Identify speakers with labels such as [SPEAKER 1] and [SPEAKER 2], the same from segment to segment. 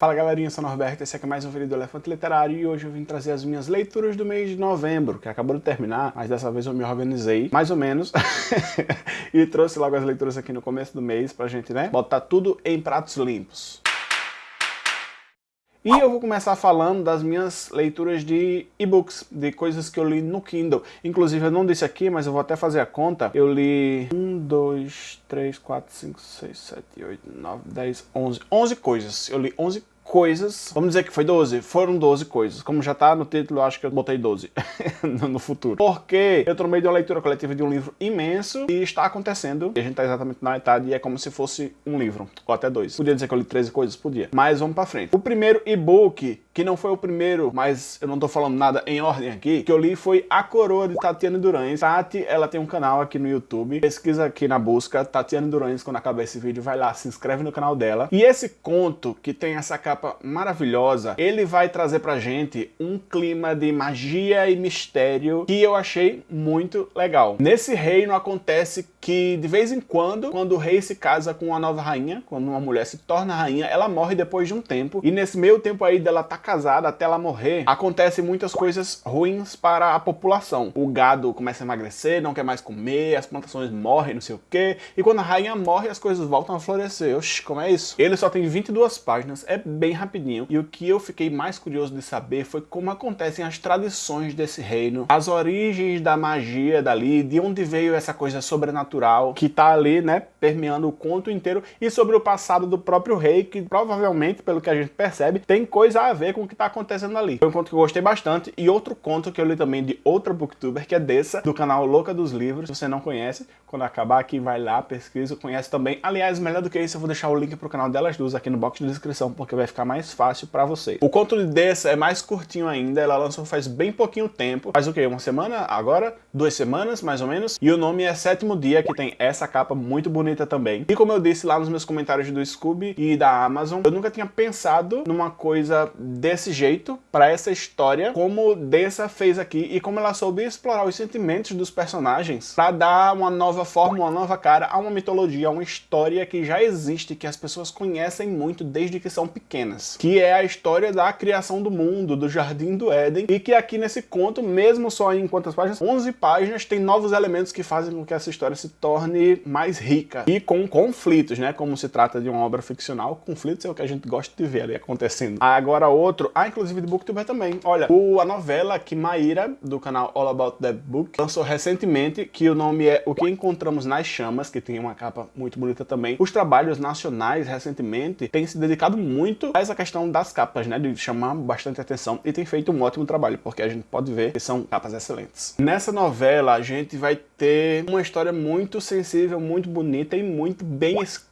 [SPEAKER 1] Fala galerinha, eu sou Norberto, esse aqui é mais um vídeo do Elefante Literário e hoje eu vim trazer as minhas leituras do mês de novembro, que acabou de terminar, mas dessa vez eu me organizei, mais ou menos, e trouxe logo as leituras aqui no começo do mês pra gente, né, botar tudo em pratos limpos. E eu vou começar falando das minhas leituras de e-books, de coisas que eu li no Kindle. Inclusive, eu não disse aqui, mas eu vou até fazer a conta. Eu li 1, 2, 3, 4, 5, 6, 7, 8, 9, 10, 11. 11 coisas. Eu li 11 coisas, vamos dizer que foi 12, foram 12 coisas. Como já tá no título, acho que eu botei 12 no futuro. Porque eu meio de uma leitura coletiva de um livro imenso e está acontecendo, e a gente tá exatamente na metade e é como se fosse um livro, ou até dois. Podia dizer que eu li 13 coisas? Podia. Mas vamos pra frente. O primeiro e-book que não foi o primeiro, mas eu não tô falando nada em ordem aqui, que eu li foi A Coroa de Tatiane Durães. Tati, ela tem um canal aqui no YouTube, pesquisa aqui na busca, Tatiane Durães, quando acabar esse vídeo, vai lá, se inscreve no canal dela. E esse conto, que tem essa capa maravilhosa, ele vai trazer pra gente um clima de magia e mistério que eu achei muito legal. Nesse reino acontece que, de vez em quando, quando o rei se casa com uma nova rainha, quando uma mulher se torna rainha, ela morre depois de um tempo, e nesse meio tempo aí dela tá casada até ela morrer, acontecem muitas coisas ruins para a população. O gado começa a emagrecer, não quer mais comer, as plantações morrem, não sei o quê. E quando a rainha morre, as coisas voltam a florescer. Oxi, como é isso? Ele só tem 22 páginas, é bem rapidinho. E o que eu fiquei mais curioso de saber foi como acontecem as tradições desse reino, as origens da magia dali, de onde veio essa coisa sobrenatural que tá ali, né, permeando o conto inteiro, e sobre o passado do próprio rei, que provavelmente, pelo que a gente percebe, tem coisa a ver com o que está acontecendo ali. Foi um conto que eu gostei bastante e outro conto que eu li também de outra booktuber, que é dessa, do canal Louca dos Livros. Se você não conhece, quando acabar aqui, vai lá, pesquisa, conhece também. Aliás, melhor do que isso, eu vou deixar o link pro canal delas duas aqui no box de descrição, porque vai ficar mais fácil para você. O conto de dessa é mais curtinho ainda, ela lançou faz bem pouquinho tempo. Faz o quê? Uma semana? Agora? Duas semanas, mais ou menos? E o nome é Sétimo Dia, que tem essa capa muito bonita também. E como eu disse lá nos meus comentários do Scooby e da Amazon, eu nunca tinha pensado numa coisa desse jeito para essa história, como Dessa fez aqui e como ela soube explorar os sentimentos dos personagens para dar uma nova forma, uma nova cara a uma mitologia, a uma história que já existe, que as pessoas conhecem muito desde que são pequenas, que é a história da criação do mundo, do Jardim do Éden, e que aqui nesse conto, mesmo só em quantas páginas? 11 páginas, tem novos elementos que fazem com que essa história se torne mais rica e com conflitos, né? Como se trata de uma obra ficcional, conflitos é o que a gente gosta de ver ali acontecendo. Agora outro, ah, inclusive de Booktuber também. Olha, o, a novela que Maíra, do canal All About That Book, lançou recentemente, que o nome é O que Encontramos nas Chamas, que tem uma capa muito bonita também. Os trabalhos nacionais, recentemente, têm se dedicado muito a essa questão das capas, né, de chamar bastante atenção, e tem feito um ótimo trabalho, porque a gente pode ver que são capas excelentes. Nessa novela, a gente vai ter uma história muito sensível, muito bonita e muito bem escrita.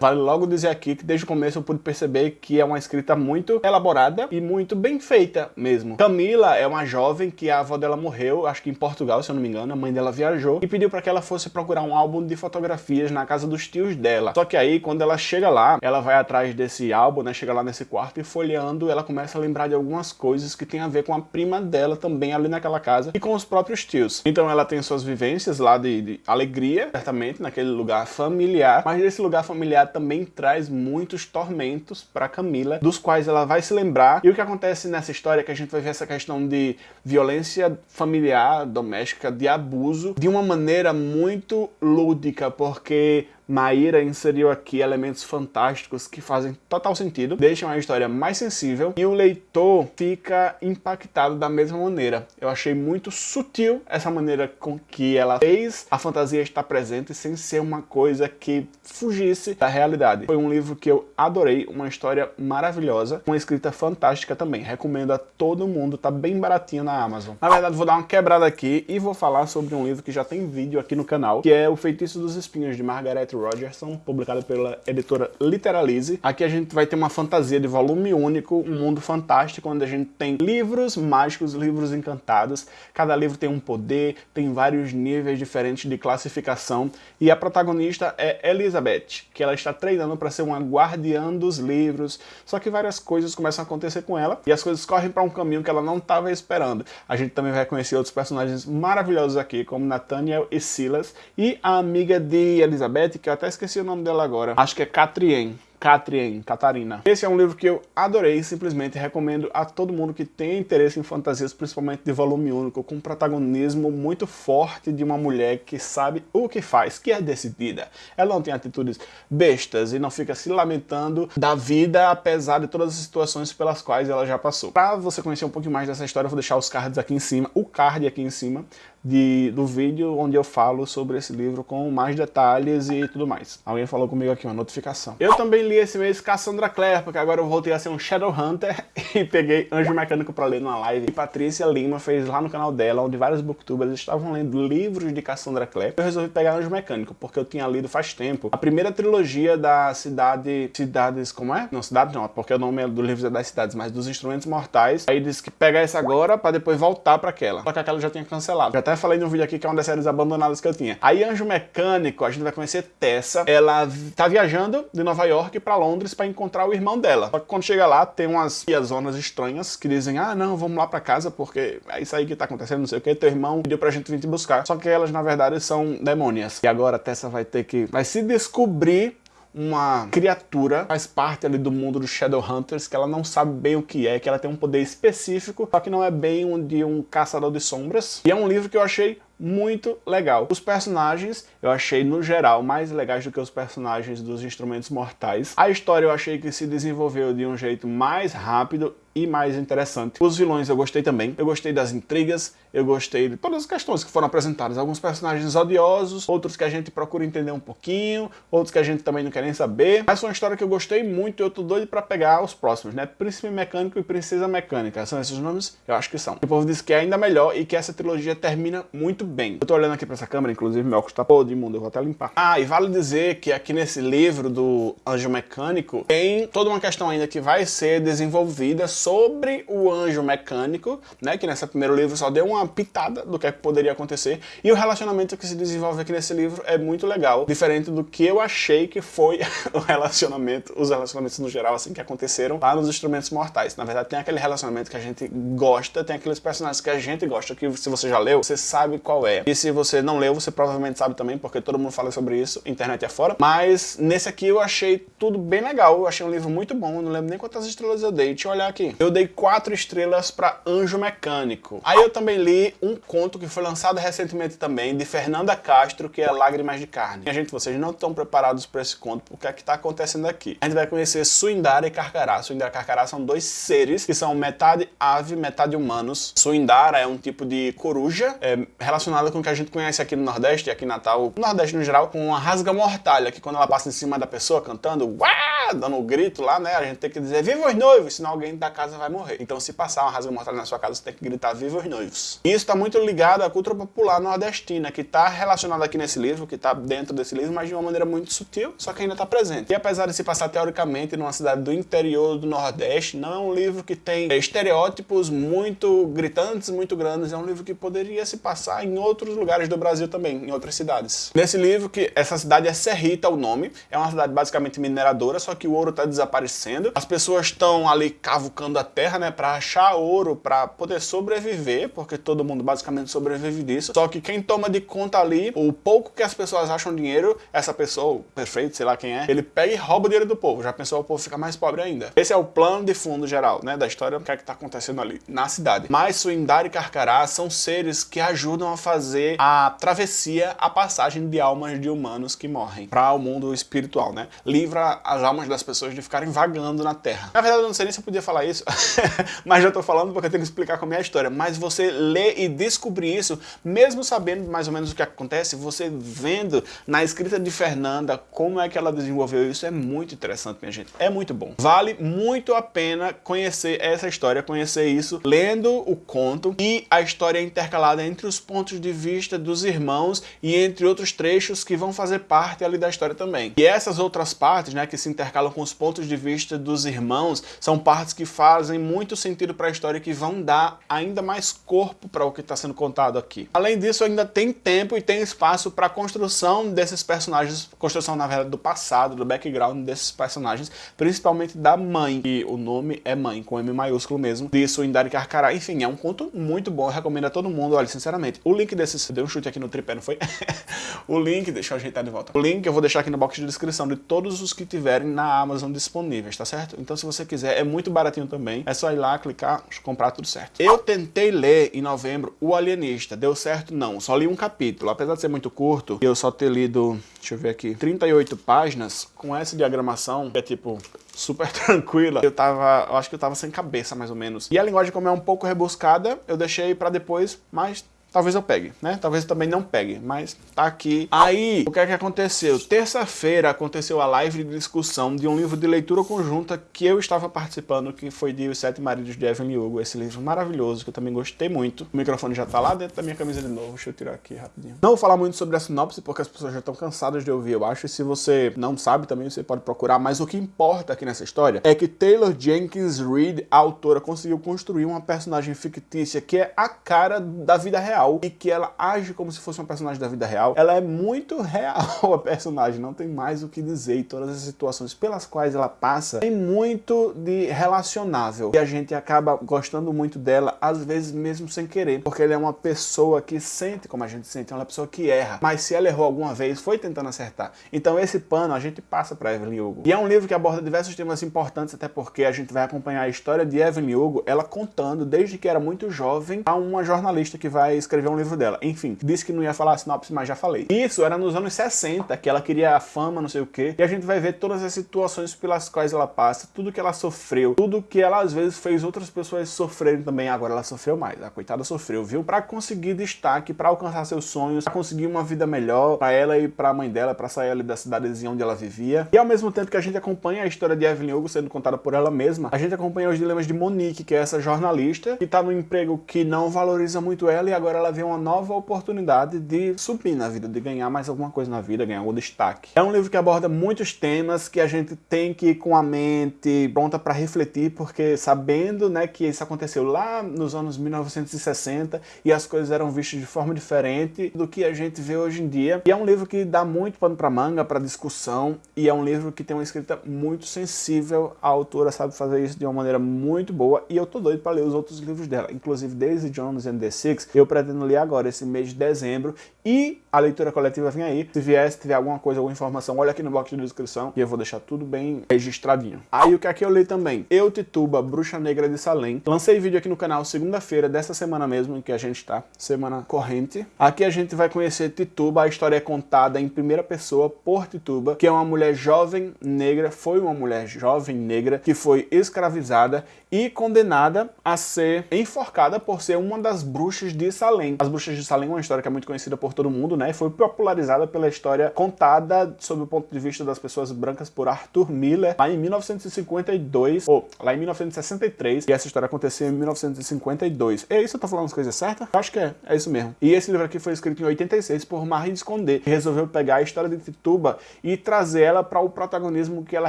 [SPEAKER 1] Vale logo dizer aqui que desde o começo eu pude perceber que é uma escrita muito elaborada e muito bem feita mesmo. Camila é uma jovem que a avó dela morreu, acho que em Portugal, se eu não me engano, a mãe dela viajou e pediu para que ela fosse procurar um álbum de fotografias na casa dos tios dela. Só que aí, quando ela chega lá, ela vai atrás desse álbum, né, chega lá nesse quarto e folheando, ela começa a lembrar de algumas coisas que tem a ver com a prima dela também ali naquela casa e com os próprios tios. Então ela tem suas vivências lá de, de alegria, certamente, naquele lugar familiar, mas esse lugar familiar também traz muitos tormentos para Camila, dos quais ela vai se lembrar. E o que acontece nessa história é que a gente vai ver essa questão de violência familiar, doméstica, de abuso, de uma maneira muito lúdica, porque Maíra inseriu aqui elementos fantásticos que fazem total sentido, deixam a história mais sensível e o leitor fica impactado da mesma maneira. Eu achei muito sutil essa maneira com que ela fez a fantasia estar presente sem ser uma coisa que fugisse da realidade. Foi um livro que eu adorei, uma história maravilhosa, uma escrita fantástica também. Recomendo a todo mundo, tá bem baratinho na Amazon. Na verdade, vou dar uma quebrada aqui e vou falar sobre um livro que já tem vídeo aqui no canal, que é O Feitiço dos Espinhos, de Margaret Rogerson, publicado pela editora Literalize. Aqui a gente vai ter uma fantasia de volume único, um mundo fantástico, onde a gente tem livros mágicos, livros encantados. Cada livro tem um poder, tem vários níveis diferentes de classificação. E a protagonista é Elizabeth, que ela está treinando para ser uma guardiã dos livros. Só que várias coisas começam a acontecer com ela e as coisas correm para um caminho que ela não estava esperando. A gente também vai conhecer outros personagens maravilhosos aqui, como Nathaniel e Silas, e a amiga de Elizabeth, que eu até esqueci o nome dela agora. Acho que é Catrien. Catrien, Catarina. Esse é um livro que eu adorei, simplesmente recomendo a todo mundo que tem interesse em fantasias, principalmente de volume único, com um protagonismo muito forte de uma mulher que sabe o que faz, que é decidida. Ela não tem atitudes bestas e não fica se lamentando da vida, apesar de todas as situações pelas quais ela já passou. Para você conhecer um pouquinho mais dessa história, eu vou deixar os cards aqui em cima, o card aqui em cima, de, do vídeo onde eu falo sobre esse livro com mais detalhes e tudo mais. Alguém falou comigo aqui, uma notificação. Eu também li esse mês Cassandra Clare, porque agora eu voltei a ser um Shadowhunter e peguei Anjo Mecânico para ler numa live. E Patrícia Lima fez lá no canal dela, onde vários booktubers estavam lendo livros de Cassandra Clare. Eu resolvi pegar Anjo Mecânico, porque eu tinha lido faz tempo a primeira trilogia da cidade... Cidades... como é? Não, cidade não, porque o nome do livro é das cidades, mas dos Instrumentos Mortais. Aí disse que pegar essa agora para depois voltar para aquela. Só que aquela já tinha cancelado. Já até falei no vídeo aqui que é uma das séries abandonadas que eu tinha. Aí Anjo Mecânico, a gente vai conhecer Tessa. Ela tá viajando de Nova York para Londres para encontrar o irmão dela. Só que quando chega lá, tem umas zonas estranhas que dizem, ah, não, vamos lá para casa porque é isso aí que tá acontecendo, não sei o que, teu irmão pediu pra gente vir te buscar. Só que elas, na verdade, são demônias. E agora a Tessa vai ter que... vai se descobrir uma criatura, faz parte ali do mundo dos Shadowhunters, que ela não sabe bem o que é, que ela tem um poder específico, só que não é bem um de um caçador de sombras. E é um livro que eu achei muito legal. Os personagens eu achei, no geral, mais legais do que os personagens dos Instrumentos Mortais. A história eu achei que se desenvolveu de um jeito mais rápido e mais interessante. Os vilões eu gostei também. Eu gostei das intrigas, eu gostei de todas as questões que foram apresentadas. Alguns personagens odiosos, outros que a gente procura entender um pouquinho, outros que a gente também não quer nem saber. Mas foi uma história que eu gostei muito e eu tô doido pra pegar os próximos, né? Príncipe Mecânico e Princesa Mecânica. São esses nomes? Eu acho que são. O povo disse que é ainda melhor e que essa trilogia termina muito bem. Eu tô olhando aqui pra essa câmera, inclusive meu óculos tá podre, imundo, eu vou até limpar. Ah, e vale dizer que aqui nesse livro do Anjo Mecânico tem toda uma questão ainda que vai ser desenvolvida sobre o Anjo Mecânico, né? Que nesse primeiro livro só deu uma pitada do que, é que poderia acontecer. E o relacionamento que se desenvolve aqui nesse livro é muito legal, diferente do que eu achei que foi o relacionamento, os relacionamentos no geral, assim, que aconteceram lá nos Instrumentos Mortais. Na verdade, tem aquele relacionamento que a gente gosta, tem aqueles personagens que a gente gosta, que se você já leu, você sabe qual é. E se você não leu, você provavelmente sabe também, porque todo mundo fala sobre isso, internet é fora. Mas nesse aqui eu achei tudo bem legal, eu achei um livro muito bom, eu não lembro nem quantas estrelas eu dei. Deixa eu olhar aqui. Eu dei quatro estrelas para Anjo Mecânico. Aí eu também li um conto que foi lançado recentemente também, de Fernanda Castro, que é Lágrimas de Carne. Minha gente, vocês não estão preparados para esse conto, porque é que está acontecendo aqui. A gente vai conhecer Suindara e Carcará. Suindara e Carcará são dois seres que são metade ave, metade humanos. Suindara é um tipo de coruja é, relacionada com o que a gente conhece aqui no Nordeste, aqui em Natal, no Nordeste no geral, com uma rasga-mortalha, que quando ela passa em cima da pessoa cantando, uá, dando um grito lá, né, a gente tem que dizer viva os noivos, senão alguém da casa vai morrer. Então se passar uma rasga-mortalha na sua casa, você tem que gritar viva os noivos. E isso está muito ligado à cultura popular nordestina, que está relacionada aqui nesse livro, que está dentro desse livro, mas de uma maneira muito sutil, só que ainda está presente. E apesar de se passar teoricamente numa cidade do interior do Nordeste, não é um livro que tem estereótipos muito gritantes, muito grandes, é um livro que poderia se passar em outros lugares do Brasil também, em outras cidades. Nesse livro, que essa cidade é Serrita o nome, é uma cidade basicamente mineradora, só que o ouro está desaparecendo. As pessoas estão ali cavucando a terra, né, para achar ouro, para poder sobreviver, porque todo mundo basicamente sobrevive disso. Só que quem toma de conta ali, o pouco que as pessoas acham dinheiro, essa pessoa, perfeito, sei lá quem é, ele pega e rouba o dinheiro do povo. Já pensou o povo ficar mais pobre ainda. Esse é o plano de fundo geral, né, da história, o que é que tá acontecendo ali na cidade. Mas Suindar e Carcará são seres que ajudam a fazer a travessia, a passagem de almas de humanos que morrem para o mundo espiritual, né? Livra as almas das pessoas de ficarem vagando na Terra. Na verdade, eu não sei nem se eu podia falar isso, mas já tô falando porque eu tenho que explicar como é a história. Mas você lê e descobrir isso, mesmo sabendo mais ou menos o que acontece, você vendo na escrita de Fernanda como é que ela desenvolveu isso, é muito interessante, minha gente. É muito bom. Vale muito a pena conhecer essa história, conhecer isso, lendo o conto e a história intercalada entre os pontos de vista dos irmãos e entre outros trechos que vão fazer parte ali da história também. E essas outras partes, né, que se intercalam com os pontos de vista dos irmãos, são partes que fazem muito sentido para a história e que vão dar ainda mais corpo para o que está sendo contado aqui. Além disso, ainda tem tempo e tem espaço para a construção desses personagens, construção na verdade do passado, do background desses personagens, principalmente da mãe, e o nome é mãe, com M maiúsculo mesmo, de Suindari Carcará. Enfim, é um conto muito bom, recomendo a todo mundo, olha, sinceramente. O link desse... Deu um chute aqui no tripé, não foi? o link, deixa eu ajeitar de volta. O link eu vou deixar aqui no box de descrição de todos os que tiverem na Amazon disponíveis, tá certo? Então se você quiser, é muito baratinho também. É só ir lá, clicar, comprar tudo certo. Eu tentei ler em novembro O Alienista. Deu certo? Não. Só li um capítulo. Apesar de ser muito curto, e eu só ter lido, deixa eu ver aqui, 38 páginas, com essa diagramação, que é tipo super tranquila. Eu tava, eu acho que eu tava sem cabeça, mais ou menos. E a linguagem, como é um pouco rebuscada, eu deixei pra depois, mas talvez eu pegue, né? Talvez eu também não pegue, mas tá aqui. Aí, o que é que aconteceu? Terça-feira aconteceu a live de discussão de um livro de leitura conjunta que eu estava participando, que foi de Os Sete Maridos de Evelyn Hugo, esse livro maravilhoso, que eu também gostei muito. O microfone já tá lá dentro da minha camisa de novo, deixa eu tirar aqui rapidinho. Não vou falar muito sobre a sinopse, porque as pessoas já estão cansadas de ouvir, eu acho, e se você não sabe também, você pode procurar, mas o que importa aqui nessa história é que Taylor Jenkins Reid, a autora, conseguiu construir uma personagem fictícia que é a cara da vida real real e que ela age como se fosse uma personagem da vida real. Ela é muito real a personagem, não tem mais o que dizer e todas as situações pelas quais ela passa tem muito de relacionável e a gente acaba gostando muito dela, às vezes mesmo sem querer, porque ela é uma pessoa que sente como a gente sente, é uma pessoa que erra, mas se ela errou alguma vez, foi tentando acertar. Então esse pano a gente passa para Evelyn Hugo. E é um livro que aborda diversos temas importantes, até porque a gente vai acompanhar a história de Evelyn Hugo, ela contando desde que era muito jovem a uma jornalista que vai escrever escrever um livro dela. Enfim, disse que não ia falar a sinopse, mas já falei. Isso era nos anos 60, que ela queria a fama, não sei o quê, e a gente vai ver todas as situações pelas quais ela passa, tudo que ela sofreu, tudo que ela às vezes fez outras pessoas sofrerem também, agora ela sofreu mais, a coitada sofreu, viu? Pra conseguir destaque, pra alcançar seus sonhos, pra conseguir uma vida melhor pra ela e pra mãe dela, pra sair ali da cidadezinha onde ela vivia. E ao mesmo tempo que a gente acompanha a história de Evelyn Hugo sendo contada por ela mesma, a gente acompanha os dilemas de Monique, que é essa jornalista, que tá no emprego que não valoriza muito ela e agora ela vê uma nova oportunidade de subir na vida, de ganhar mais alguma coisa na vida, ganhar algum destaque. É um livro que aborda muitos temas que a gente tem que ir com a mente pronta para refletir, porque sabendo né, que isso aconteceu lá nos anos 1960 e as coisas eram vistas de forma diferente do que a gente vê hoje em dia. E é um livro que dá muito pano para manga, para discussão, e é um livro que tem uma escrita muito sensível. A autora sabe fazer isso de uma maneira muito boa, e eu tô doido para ler os outros livros dela, inclusive Daisy Jones and the Six, eu pretendo ler agora esse mês de dezembro e a leitura coletiva vem aí. Se vier, se tiver alguma coisa, alguma informação, olha aqui no box de descrição e eu vou deixar tudo bem registradinho. Aí o que é que eu li também? Eu, Tituba, Bruxa Negra de Salem. Lancei vídeo aqui no canal segunda-feira dessa semana mesmo em que a gente tá, semana corrente. Aqui a gente vai conhecer Tituba, a história é contada em primeira pessoa por Tituba, que é uma mulher jovem negra, foi uma mulher jovem negra que foi escravizada e condenada a ser enforcada por ser uma das bruxas de Salem. As bruxas de Salem é uma história que é muito conhecida por todo mundo, né? Foi popularizada pela história contada sob o ponto de vista das pessoas brancas por Arthur Miller lá em 1952, ou lá em 1963, e essa história aconteceu em 1952. É isso? Eu tô falando as coisas certas? Eu acho que é, é isso mesmo. E esse livro aqui foi escrito em 86 por Marie Esconder, que resolveu pegar a história de Tituba e trazer ela para o protagonismo que ela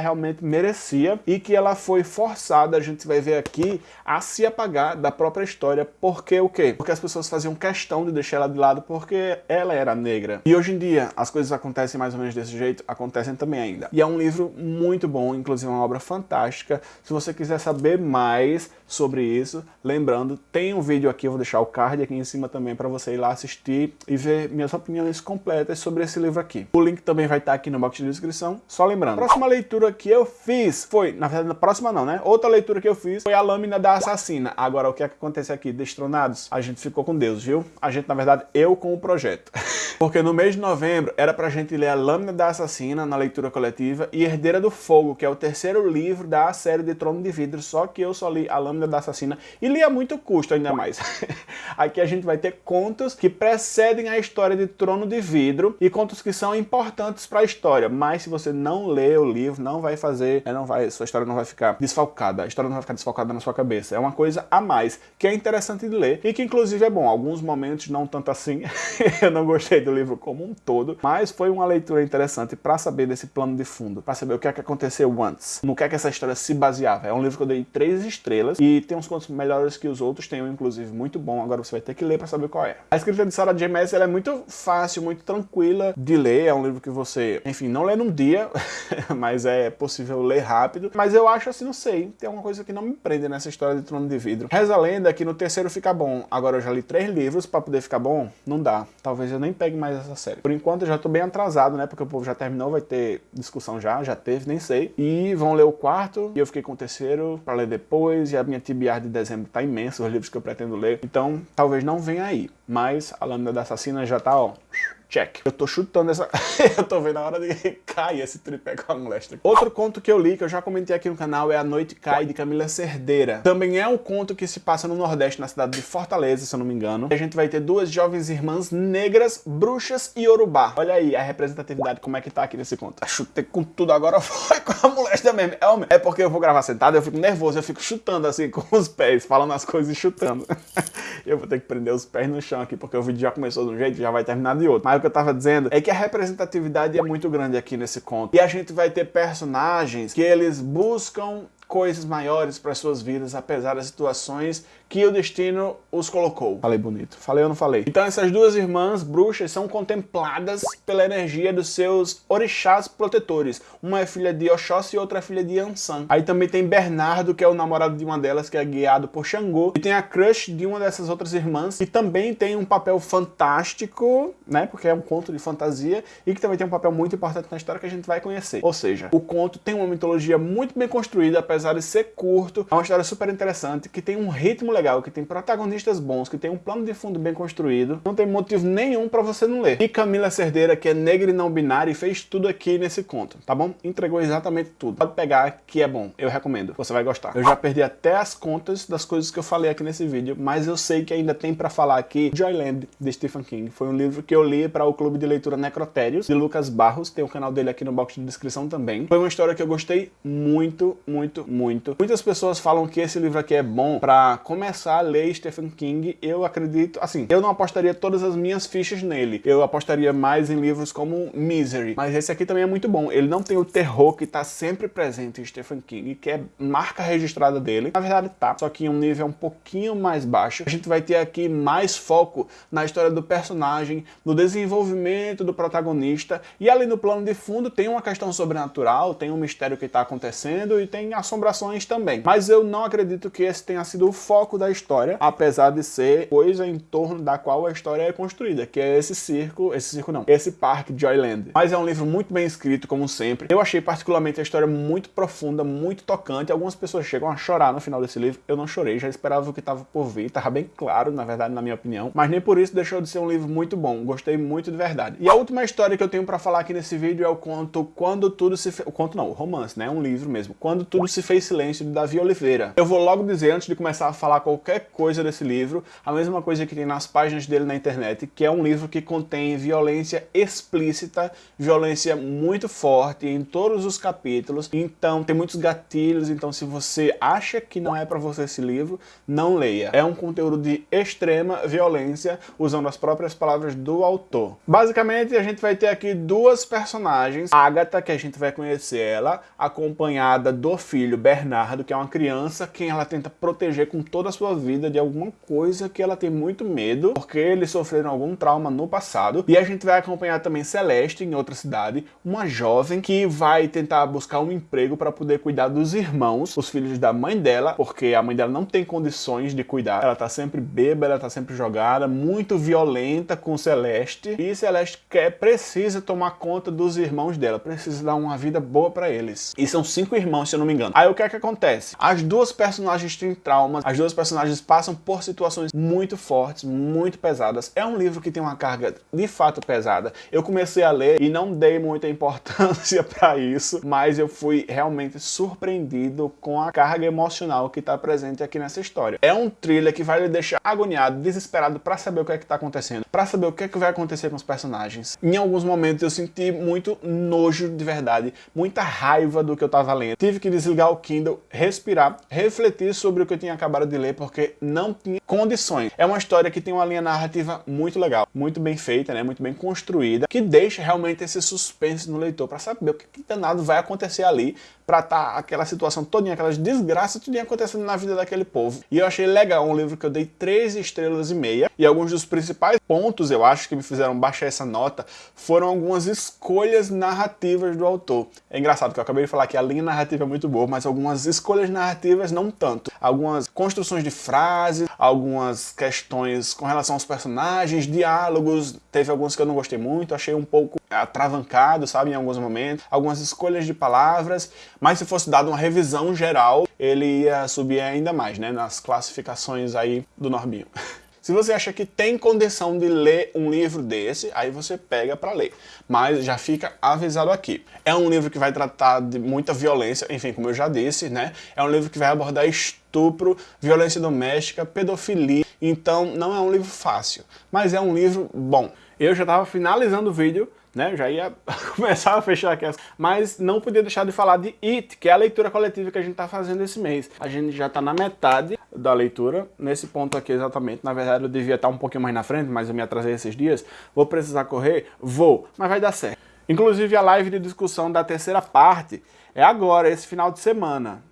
[SPEAKER 1] realmente merecia e que ela foi forçada, a gente vai ver aqui a se apagar da própria história. Porque o quê? Porque as pessoas faziam questão de deixar ela de lado porque ela era negra. E hoje em dia as coisas acontecem mais ou menos desse jeito, acontecem também ainda. E é um livro muito bom, inclusive uma obra fantástica. Se você quiser saber mais sobre isso, lembrando, tem um vídeo aqui, eu vou deixar o card aqui em cima também para você ir lá assistir e ver minhas opiniões completas sobre esse livro aqui. O link também vai estar aqui no box de descrição, só lembrando. A próxima leitura que eu fiz foi, na verdade, na próxima não, né? Outra leitura que eu fiz foi a Lâmina da Assassina. Agora, o que é que acontece aqui? Destronados? A gente ficou com Deus, viu? A gente, na verdade, eu com o projeto. Porque no mês de novembro era pra gente ler a Lâmina da Assassina na leitura coletiva e Herdeira do Fogo, que é o terceiro livro da série de Trono de Vidro, só que eu só li a Lâmina da Assassina e li a muito custo ainda mais. Aqui a gente vai ter contos que precedem a história de Trono de Vidro e contos que são importantes para a história, mas se você não lê o livro, não vai fazer, é, não vai, sua história não vai ficar desfalcada, a história não vai ficar desfalcada na sua cabeça. É uma coisa a mais, que é interessante de ler e que inclusive é bom. Alguns momentos não tanto assim, eu não gostei do livro como um todo, mas foi uma leitura interessante para saber desse plano de fundo, para saber o que é que aconteceu antes, no que é que essa história se baseava. É um livro que eu dei três estrelas e tem uns contos melhores que os outros, tem um inclusive muito bom, agora você vai ter que ler para saber qual é. A escrita de Sarah J. Maas é muito fácil, muito tranquila de ler, é um livro que você, enfim, não lê num dia, mas é possível ler rápido, mas eu acho assim, não sei, tem alguma coisa que não me prende nessa história de Trono de Vidro. Reza a lenda que no terceiro fica bom, agora eu já li três livros para poder ficar bom, não dá, talvez eu nem pegue mais essa série. Por enquanto eu já tô bem atrasado, né, porque o povo já terminou, vai ter discussão já, já teve, nem sei, e vão ler o quarto, e eu fiquei com o terceiro para ler depois, e a minha TBR de dezembro tá imensa, os livros que eu pretendo ler, então talvez não venha aí, mas a Lâmina da Assassina já tá, ó, Check. Eu tô chutando essa... eu tô vendo a hora de cair esse tripé com a moléstia. Outro conto que eu li, que eu já comentei aqui no canal, é A Noite Cai, de Camila Cerdeira. Também é um conto que se passa no Nordeste, na cidade de Fortaleza, se eu não me engano. E a gente vai ter duas jovens irmãs negras, bruxas e urubá. Olha aí a representatividade, como é que tá aqui nesse conto. Eu chutei com tudo, agora foi com a moléstia mesmo. É, é porque eu vou gravar sentado, eu fico nervoso, eu fico chutando assim com os pés, falando as coisas e chutando. eu vou ter que prender os pés no chão aqui, porque o vídeo já começou de um jeito, já vai terminar de outro. Mas que eu tava dizendo é que a representatividade é muito grande aqui nesse conto. E a gente vai ter personagens que eles buscam coisas maiores para suas vidas, apesar das situações que o destino os colocou. Falei bonito. Falei ou não falei? Então essas duas irmãs bruxas são contempladas pela energia dos seus orixás protetores. Uma é filha de Oxóssi e outra é filha de Ansan. Aí também tem Bernardo, que é o namorado de uma delas, que é guiado por Xangô. E tem a crush de uma dessas outras irmãs, que também tem um papel fantástico, né? Porque é um conto de fantasia, e que também tem um papel muito importante na história que a gente vai conhecer. Ou seja, o conto tem uma mitologia muito bem construída, apesar de ser curto. É uma história super interessante, que tem um ritmo legal, que tem protagonistas bons, que tem um plano de fundo bem construído. Não tem motivo nenhum para você não ler. E Camila Cerdeira, que é negra e não binária, fez tudo aqui nesse conto, tá bom? Entregou exatamente tudo. Pode pegar que é bom, eu recomendo, você vai gostar. Eu já perdi até as contas das coisas que eu falei aqui nesse vídeo, mas eu sei que ainda tem para falar aqui Joyland, de Stephen King. Foi um livro que eu li para o clube de leitura Necrotérios, de Lucas Barros, tem o canal dele aqui no box de descrição também. Foi uma história que eu gostei muito, muito, muito. Muitas pessoas falam que esse livro aqui é bom para começar a ler Stephen King. Eu acredito, assim, eu não apostaria todas as minhas fichas nele. Eu apostaria mais em livros como Misery. Mas esse aqui também é muito bom. Ele não tem o terror que tá sempre presente em Stephen King, que é marca registrada dele. Na verdade tá, só que em um nível um pouquinho mais baixo. A gente vai ter aqui mais foco na história do personagem, no desenvolvimento do protagonista. E ali no plano de fundo tem uma questão sobrenatural, tem um mistério que tá acontecendo e tem assombrações também. Mas eu não acredito que esse tenha sido o foco da história, apesar de ser coisa em torno da qual a história é construída, que é esse circo, esse circo não, esse parque Joyland. Mas é um livro muito bem escrito, como sempre. Eu achei particularmente a história muito profunda, muito tocante. Algumas pessoas chegam a chorar no final desse livro. Eu não chorei, já esperava o que estava por vir, tava bem claro, na verdade, na minha opinião. Mas nem por isso deixou de ser um livro muito bom. Gostei muito de verdade. E a última história que eu tenho para falar aqui nesse vídeo é o conto Quando Tudo Se Fez... O conto não, o romance, né? Um livro mesmo. Quando Tudo Se Fez Silêncio de Davi Oliveira. Eu vou logo dizer, antes de começar a falar qualquer coisa desse livro, a mesma coisa que tem nas páginas dele na internet, que é um livro que contém violência explícita, violência muito forte em todos os capítulos, então tem muitos gatilhos, então se você acha que não é para você esse livro, não leia. É um conteúdo de extrema violência, usando as próprias palavras do autor. Basicamente, a gente vai ter aqui duas personagens, Agatha, que a gente vai conhecer ela, acompanhada do filho Bernardo, que é uma criança quem ela tenta proteger com toda a sua vida de alguma coisa que ela tem muito medo, porque eles sofreram algum trauma no passado. E a gente vai acompanhar também Celeste, em outra cidade, uma jovem que vai tentar buscar um emprego para poder cuidar dos irmãos, os filhos da mãe dela, porque a mãe dela não tem condições de cuidar. Ela tá sempre bêbada, ela tá sempre jogada, muito violenta com Celeste. E Celeste quer, precisa tomar conta dos irmãos dela, precisa dar uma vida boa para eles. E são cinco irmãos, se eu não me engano. Aí o que é que acontece? As duas personagens têm traumas, as duas personagens passam por situações muito fortes, muito pesadas. É um livro que tem uma carga de fato pesada. Eu comecei a ler e não dei muita importância para isso, mas eu fui realmente surpreendido com a carga emocional que está presente aqui nessa história. É um thriller que vai lhe deixar agoniado, desesperado para saber o que é que está acontecendo, para saber o que é que vai acontecer com os personagens. Em alguns momentos eu senti muito nojo de verdade, muita raiva do que eu estava lendo. Tive que desligar o Kindle respirar, refletir sobre o que eu tinha acabado de ler, porque não tinha condições. É uma história que tem uma linha narrativa muito legal, muito bem feita, né, muito bem construída, que deixa realmente esse suspense no leitor para saber o que, que danado vai acontecer ali pra tá aquela situação todinha, aquelas desgraças tudinho acontecendo na vida daquele povo. E eu achei legal, um livro que eu dei três estrelas e meia, e alguns dos principais pontos, eu acho, que me fizeram baixar essa nota, foram algumas escolhas narrativas do autor. É engraçado que eu acabei de falar que a linha narrativa é muito boa, mas algumas escolhas narrativas não tanto. Algumas construções de frases, algumas questões com relação aos personagens, diálogos, teve alguns que eu não gostei muito, achei um pouco atravancado, sabe, em alguns momentos, algumas escolhas de palavras, mas se fosse dado uma revisão geral, ele ia subir ainda mais, né, nas classificações aí do Norbinho. Se você acha que tem condição de ler um livro desse, aí você pega para ler. Mas já fica avisado aqui. É um livro que vai tratar de muita violência, enfim, como eu já disse, né? É um livro que vai abordar estupro, violência doméstica, pedofilia. Então não é um livro fácil, mas é um livro bom. Eu já estava finalizando o vídeo né? Já ia começar a fechar aqui, mas não podia deixar de falar de It, que é a leitura coletiva que a gente está fazendo esse mês. A gente já está na metade da leitura, nesse ponto aqui exatamente. Na verdade eu devia estar um pouquinho mais na frente, mas eu me atrasei esses dias. Vou precisar correr? Vou, mas vai dar certo. Inclusive a live de discussão da terceira parte é agora, esse final de semana.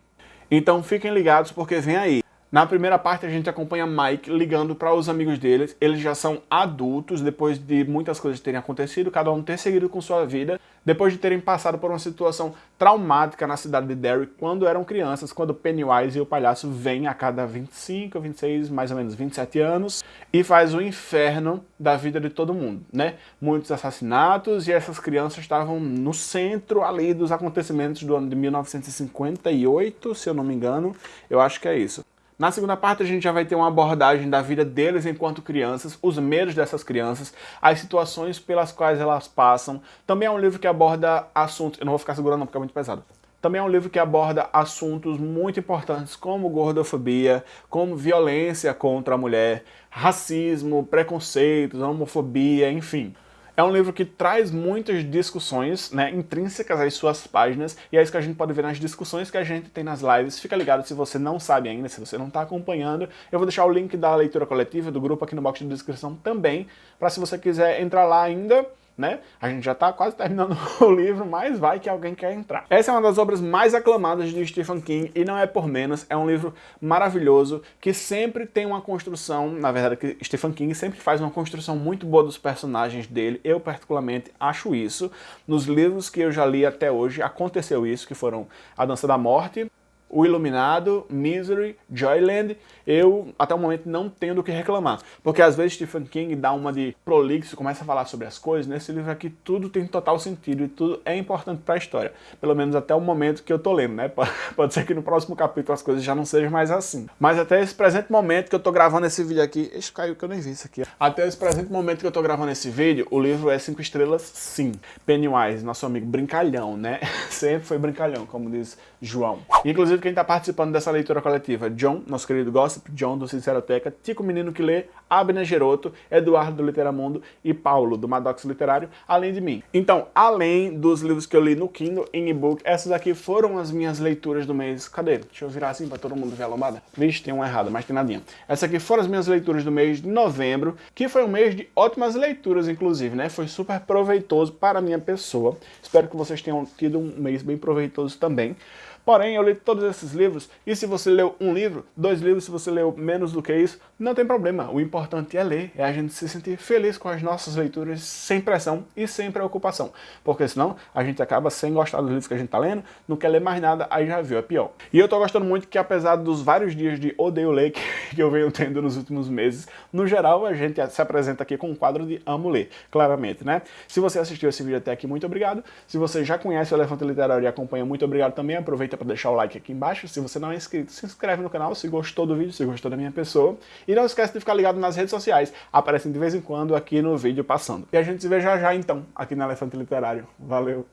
[SPEAKER 1] Então fiquem ligados porque vem aí. Na primeira parte a gente acompanha Mike ligando para os amigos deles, eles já são adultos, depois de muitas coisas terem acontecido, cada um ter seguido com sua vida, depois de terem passado por uma situação traumática na cidade de Derry quando eram crianças, quando Pennywise e o palhaço vêm a cada 25, 26, mais ou menos 27 anos e faz o inferno da vida de todo mundo, né? Muitos assassinatos e essas crianças estavam no centro ali dos acontecimentos do ano de 1958, se eu não me engano, eu acho que é isso. Na segunda parte a gente já vai ter uma abordagem da vida deles enquanto crianças, os medos dessas crianças, as situações pelas quais elas passam. Também é um livro que aborda assuntos... Eu não vou ficar segurando não porque é muito pesado. Também é um livro que aborda assuntos muito importantes como gordofobia, como violência contra a mulher, racismo, preconceitos, homofobia, enfim. É um livro que traz muitas discussões né, intrínsecas às suas páginas, e é isso que a gente pode ver nas discussões que a gente tem nas lives. Fica ligado se você não sabe ainda, se você não está acompanhando. Eu vou deixar o link da leitura coletiva do grupo aqui no box de descrição também, para se você quiser entrar lá ainda, né? A gente já está quase terminando o livro, mas vai que alguém quer entrar. Essa é uma das obras mais aclamadas de Stephen King e não é por menos, é um livro maravilhoso que sempre tem uma construção, na verdade que Stephen King sempre faz uma construção muito boa dos personagens dele, eu particularmente acho isso. Nos livros que eu já li até hoje aconteceu isso, que foram A Dança da Morte, o Iluminado, Misery, Joyland, eu até o momento não tenho do que reclamar. Porque às vezes Stephen King dá uma de prolixo, começa a falar sobre as coisas, nesse livro aqui tudo tem total sentido e tudo é importante para a história. Pelo menos até o momento que eu tô lendo, né? Pode ser que no próximo capítulo as coisas já não sejam mais assim. Mas até esse presente momento que eu tô gravando esse vídeo aqui, esse caiu que eu nem vi isso aqui. Até esse presente momento que eu tô gravando esse vídeo, o livro é 5 estrelas sim. Pennywise, nosso amigo brincalhão, né? Sempre foi brincalhão, como diz João. Inclusive quem está participando dessa leitura coletiva, John, nosso querido Gossip, John do Sinceroteca, Tico Menino que lê, Abner Geroto, Eduardo do Literamundo e Paulo do Maddox Literário, além de mim. Então, além dos livros que eu li no Kindle, em e-book, essas aqui foram as minhas leituras do mês. Cadê? Deixa eu virar assim para todo mundo ver a lombada. Vixe, tem uma errada, mas tem nadinha. Essas aqui foram as minhas leituras do mês de novembro, que foi um mês de ótimas leituras, inclusive, né? Foi super proveitoso para a minha pessoa. Espero que vocês tenham tido um mês bem proveitoso também. Porém, eu li todos esses livros, e se você leu um livro, dois livros, se você leu menos do que isso, não tem problema. O importante é ler, é a gente se sentir feliz com as nossas leituras, sem pressão e sem preocupação. Porque senão, a gente acaba sem gostar dos livros que a gente tá lendo, não quer ler mais nada, aí já viu, é pior. E eu tô gostando muito que apesar dos vários dias de odeio ler que eu venho tendo nos últimos meses, no geral a gente se apresenta aqui com um quadro de amo ler, claramente, né? Se você assistiu esse vídeo até aqui, muito obrigado. Se você já conhece o Elefante Literário e acompanha, muito obrigado também. Aproveita para deixar o like aqui embaixo. Se você não é inscrito, se inscreve no canal se gostou do se gostou da minha pessoa. E não esquece de ficar ligado nas redes sociais, aparecem de vez em quando aqui no vídeo passando. E a gente se vê já já então, aqui no Elefante Literário. Valeu!